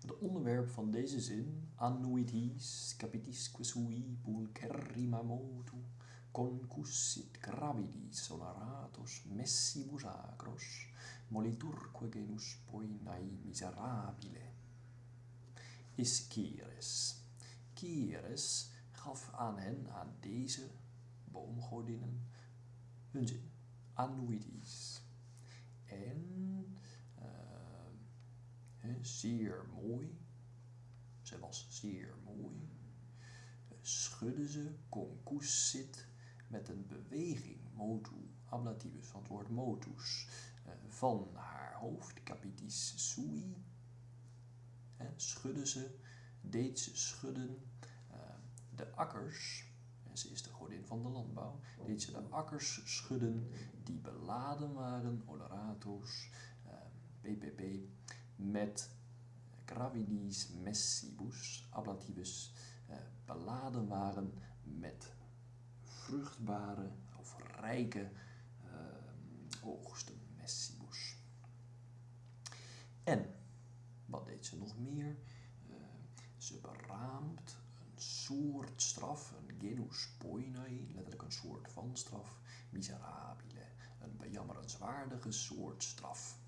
Het onderwerp van deze zin, annuit capitisque sui pulcherrima motu, concussit gravidis sonaratos messibus agros, moliturque genus poinae miserabile. Is Kieres. Kieres gaf aan hen, aan deze boomgodinnen, hun zin, annuitis. En zeer mooi, ze was zeer mooi, schudde ze concussit met een beweging, motu, ablativus van het woord motus, uh, van haar hoofd, capitis sui, schudde ze, deed ze schudden de akkers, en ze is de godin van de landbouw, deed ze de akkers schudden die beladen waren, oleratos, PPP, met gravidis messibus, ablativus, beladen waren met vruchtbare of rijke uh, oogsten, messibus. En, wat deed ze nog meer? Uh, ze beraamt een soort straf, een genus poinai, letterlijk een soort van straf, miserabile, een bejammerenswaardige soort straf.